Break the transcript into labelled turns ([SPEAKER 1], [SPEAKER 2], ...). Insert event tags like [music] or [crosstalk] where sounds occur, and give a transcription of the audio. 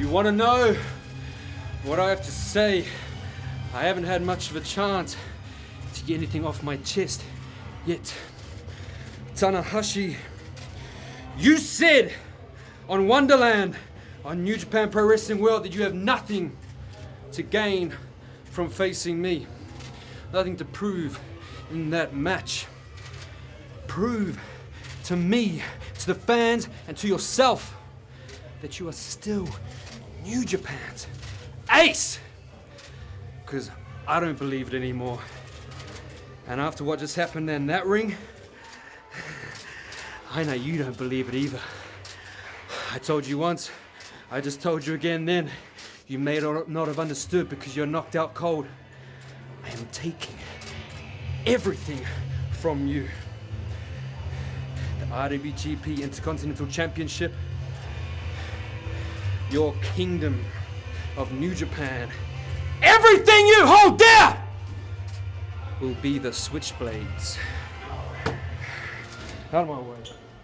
[SPEAKER 1] you want to know what I have to say, I haven't had much of a chance to get anything off my chest yet. Tanahashi, you said on Wonderland on New Japan Pro Wrestling World that you have nothing to gain from facing me. Nothing to prove in that match. Prove to me, to the fans, and to yourself that you are still New Japan's ace. Because I don't believe it anymore. And after what just happened in that ring, [sighs] I know you don't believe it either. I told you once, I just told you again then. You may not have understood because you're knocked out cold. I am taking everything from you. The IWGP Intercontinental Championship, your kingdom of New Japan, everything you hold dear will be the switchblades. Out of my way.